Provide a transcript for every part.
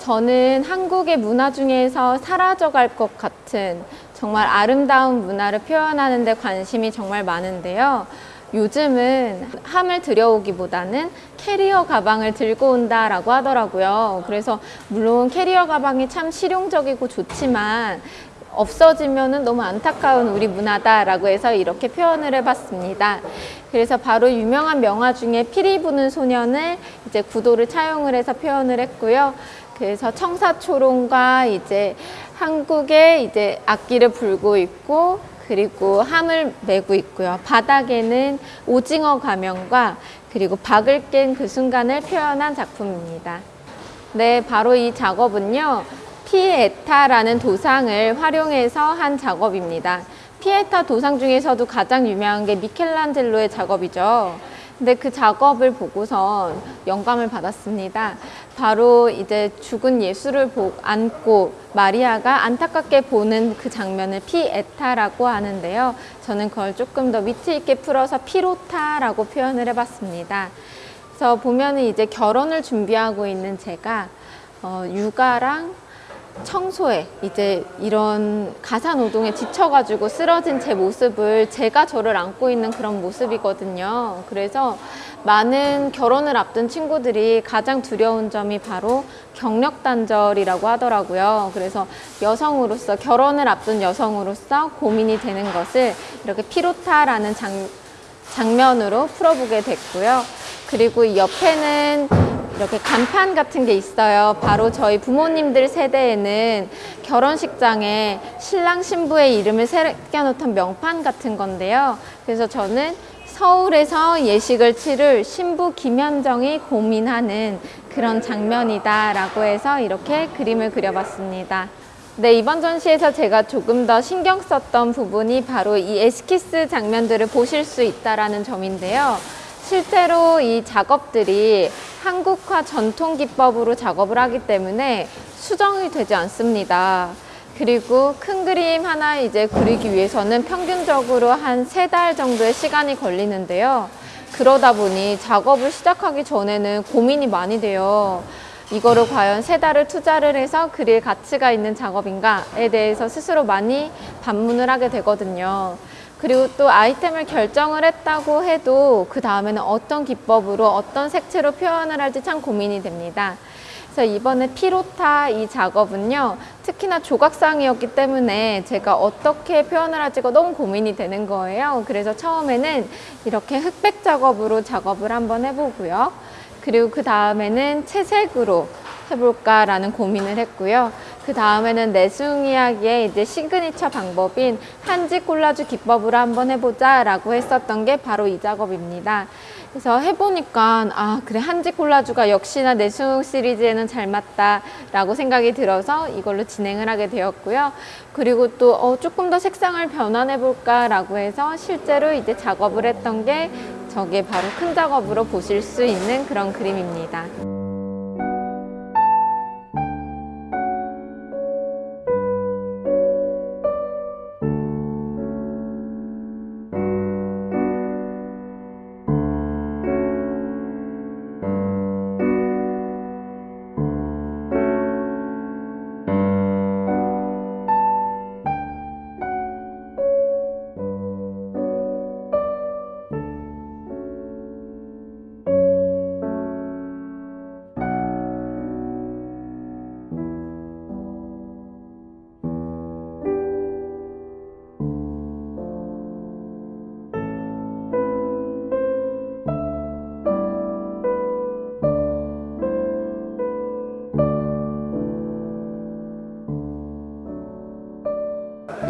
저는 한국의 문화 중에서 사라져갈 것 같은 정말 아름다운 문화를 표현하는 데 관심이 정말 많은데요. 요즘은 함을 들여오기보다는 캐리어 가방을 들고 온다라고 하더라고요. 그래서 물론 캐리어 가방이 참 실용적이고 좋지만 없어지면 너무 안타까운 우리 문화다라고 해서 이렇게 표현을 해봤습니다. 그래서 바로 유명한 명화 중에 피리 부는 소년을 이제 구도를 차용을 해서 표현을 했고요. 그래서 청사초롱과 이제 한국의 이제 악기를 불고 있고 그리고 함을 메고 있고요. 바닥에는 오징어 가면과 그리고 박을 깬 그 순간을 표현한 작품입니다. 네, 바로 이 작업은요. 피에타라는 도상을 활용해서 한 작업입니다. 피에타 도상 중에서도 가장 유명한 게 미켈란젤로의 작업이죠. 근데 그 작업을 보고선 영감을 받았습니다. 바로 이제 죽은 예수를 보, 안고 마리아가 안타깝게 보는 그 장면을 피에타라고 하는데요. 저는 그걸 조금 더 위트 있게 풀어서 피로타라고 표현을 해봤습니다. 그래서 보면은 이제 결혼을 준비하고 있는 제가 어, 육아랑 청소에 이제 이런 가사 노동에 지쳐가지고 쓰러진 제 모습을 제가 저를 안고 있는 그런 모습이거든요. 그래서 많은 결혼을 앞둔 친구들이 가장 두려운 점이 바로 경력 단절이라고 하더라고요. 그래서 여성으로서 결혼을 앞둔 여성으로서 고민이 되는 것을 이렇게 피로타라는 장, 장면으로 풀어보게 됐고요. 그리고 이 옆에는 이렇게 간판 같은 게 있어요. 바로 저희 부모님들 세대에는 결혼식장에 신랑 신부의 이름을 새겨놓던 명판 같은 건데요. 그래서 저는 서울에서 예식을 치를 신부 김현정이 고민하는 그런 장면이다 라고 해서 이렇게 그림을 그려봤습니다. 네, 이번 전시에서 제가 조금 더 신경 썼던 부분이 바로 이 에스키스 장면들을 보실 수 있다는 점인데요. 실제로 이 작업들이 한국화 전통 기법으로 작업을 하기 때문에 수정이 되지 않습니다. 그리고 큰 그림 하나 이제 그리기 위해서는 평균적으로 한 세 달 정도의 시간이 걸리는데요. 그러다 보니 작업을 시작하기 전에는 고민이 많이 돼요. 이거를 과연 세 달을 투자를 해서 그릴 가치가 있는 작업인가에 대해서 스스로 많이 반문을 하게 되거든요. 그리고 또 아이템을 결정을 했다고 해도 그 다음에는 어떤 기법으로 어떤 색채로 표현을 할지 참 고민이 됩니다. 그래서 이번에 피에타 이 작업은요 특히나 조각상이었기 때문에 제가 어떻게 표현을 할지가 너무 고민이 되는 거예요 그래서 처음에는 이렇게 흑백 작업으로 작업을 한번 해보고요 그리고 그 다음에는 채색으로 해볼까라는 고민을 했고요. 그 다음에는 내숭 이야기의 이제 시그니처 방법인 한지 콜라주 기법으로 한번 해보자 라고 했었던 게 바로 이 작업입니다. 그래서 해보니까 아 그래 한지 콜라주가 역시나 내숭 시리즈에는 잘 맞다 라고 생각이 들어서 이걸로 진행을 하게 되었고요. 그리고 또 어, 조금 더 색상을 변환해 볼까 라고 해서 실제로 이제 작업을 했던 게 저게 바로 큰 작업으로 보실 수 있는 그런 그림입니다.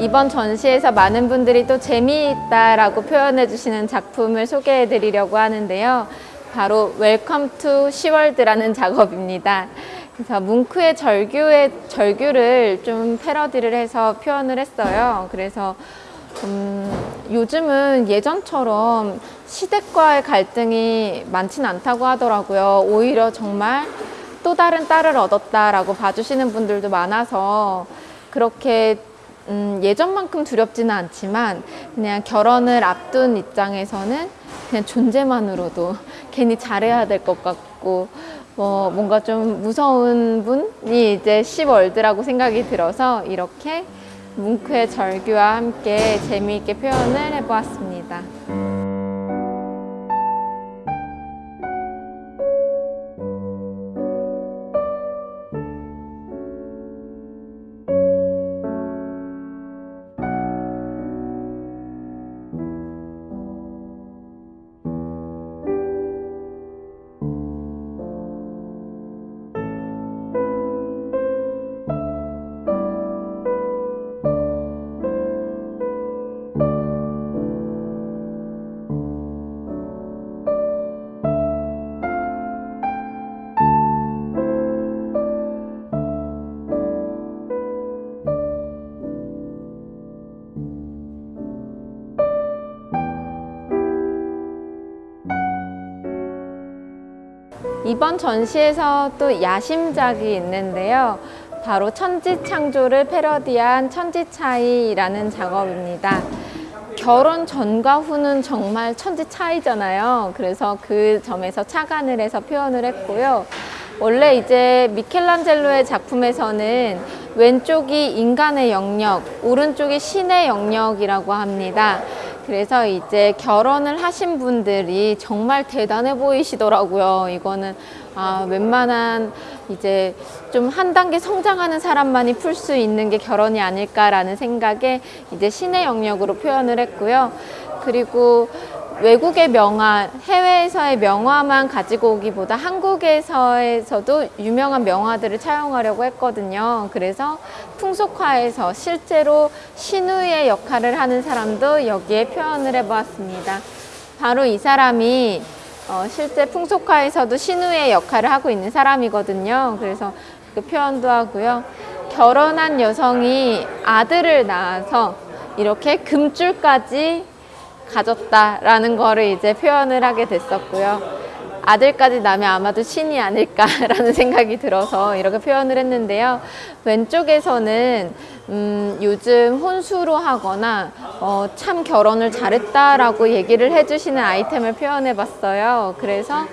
이번 전시에서 많은 분들이 또 재미있다라고 표현해 주시는 작품을 소개해 드리려고 하는데요. 바로 Welcome to 시월드라는 작업입니다. 그래서 뭉크의 절규의 절규를 좀 패러디를 해서 표현을 했어요. 그래서 음, 요즘은 예전처럼 시댁과의 갈등이 많지는 않다고 하더라고요. 오히려 정말 또 다른 딸을 얻었다라고 봐주시는 분들도 많아서 그렇게 음, 예전만큼 두렵지는 않지만 그냥 결혼을 앞둔 입장에서는 그냥 존재만으로도 괜히 잘해야 될 것 같고 뭐 뭔가 좀 무서운 분이 이제 시월드라고 생각이 들어서 이렇게 뭉크의 절규와 함께 재미있게 표현을 해보았습니다. 이번 전시에서 또 야심작이 있는데요. 바로 천지창조를 패러디한 천지차이라는 작업입니다. 결혼 전과 후는 정말 천지 차이잖아요. 그래서 그 점에서 착안을 해서 표현을 했고요. 원래 이제 미켈란젤로의 작품에서는 왼쪽이 인간의 영역, 오른쪽이 신의 영역이라고 합니다. 그래서 이제 결혼을 하신 분들이 정말 대단해 보이시더라고요. 이거는 아, 웬만한 이제 좀 한 단계 성장하는 사람만이 풀 수 있는 게 결혼이 아닐까라는 생각에 이제 신의 영역으로 표현을 했고요. 그리고 외국의 명화, 해외에서의 명화만 가지고 오기보다 한국에서에서도 유명한 명화들을 차용하려고 했거든요. 그래서 풍속화에서 실제로 신우의 역할을 하는 사람도 여기에 표현을 해보았습니다. 바로 이 사람이 어, 실제 풍속화에서도 신우의 역할을 하고 있는 사람이거든요. 그래서 그 표현도 하고요. 결혼한 여성이 아들을 낳아서 이렇게 금줄까지 가졌다라는 거를 이제 표현을 하게 됐었고요. 아들까지 나면 아마도 신이 아닐까라는 생각이 들어서 이렇게 표현을 했는데요. 왼쪽에서는 음, 요즘 혼수로 하거나 어, 참 결혼을 잘했다라고 얘기를 해주시는 아이템을 표현해 봤어요. 그래서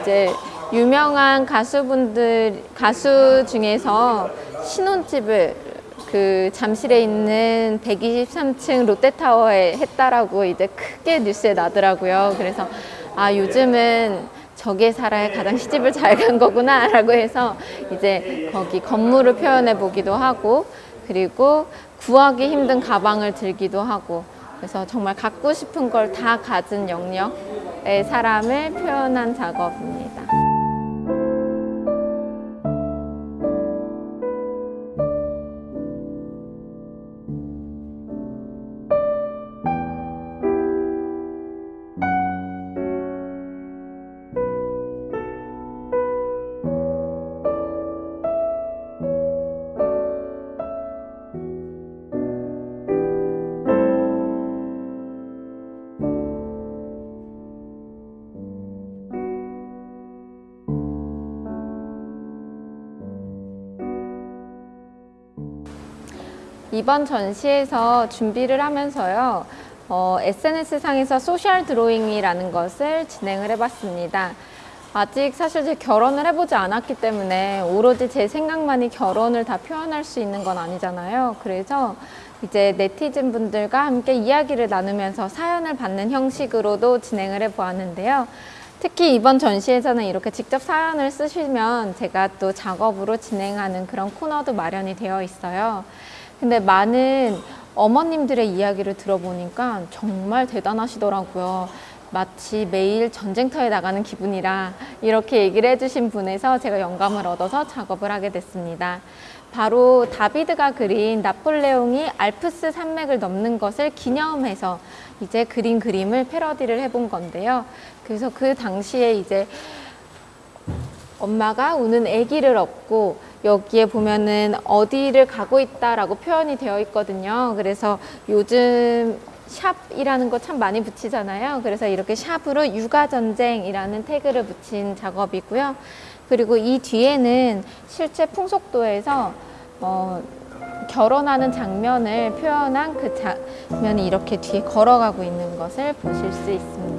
이제 유명한 가수분들, 가수 중에서 신혼집을 그 잠실에 있는 123층 롯데타워에 했다라고 이제 크게 뉴스에 나더라고요. 그래서 아 요즘은 저기에 살아야 가장 시집을 잘 간 거구나 라고 해서 이제 거기 건물을 표현해 보기도 하고 그리고 구하기 힘든 가방을 들기도 하고 그래서 정말 갖고 싶은 걸 다 가진 영역의 사람을 표현한 작업입니다. 이번 전시에서 준비를 하면서요. 어, SNS상에서 소셜 드로잉이라는 것을 진행을 해봤습니다. 아직 사실 제 결혼을 해보지 않았기 때문에 오로지 제 생각만이 결혼을 다 표현할 수 있는 건 아니잖아요. 그래서 이제 네티즌 분들과 함께 이야기를 나누면서 사연을 받는 형식으로도 진행을 해보았는데요. 특히 이번 전시에서는 이렇게 직접 사연을 쓰시면 제가 또 작업으로 진행하는 그런 코너도 마련이 되어 있어요. 근데 많은 어머님들의 이야기를 들어보니까 정말 대단하시더라고요. 마치 매일 전쟁터에 나가는 기분이라 이렇게 얘기를 해주신 분에서 제가 영감을 얻어서 작업을 하게 됐습니다. 바로 다비드가 그린 나폴레옹이 알프스 산맥을 넘는 것을 기념해서 이제 그린 그림을 패러디를 해본 건데요. 그래서 그 당시에 이제 엄마가 우는 아기를 업고 여기에 보면은 어디를 가고 있다라고 표현이 되어 있거든요. 그래서 요즘 샵이라는 거 참 많이 붙이잖아요. 그래서 이렇게 샵으로 육아전쟁이라는 태그를 붙인 작업이고요. 그리고 이 뒤에는 실제 풍속도에서 어, 결혼하는 장면을 표현한 그 장면이 이렇게 뒤에 걸어가고 있는 것을 보실 수 있습니다.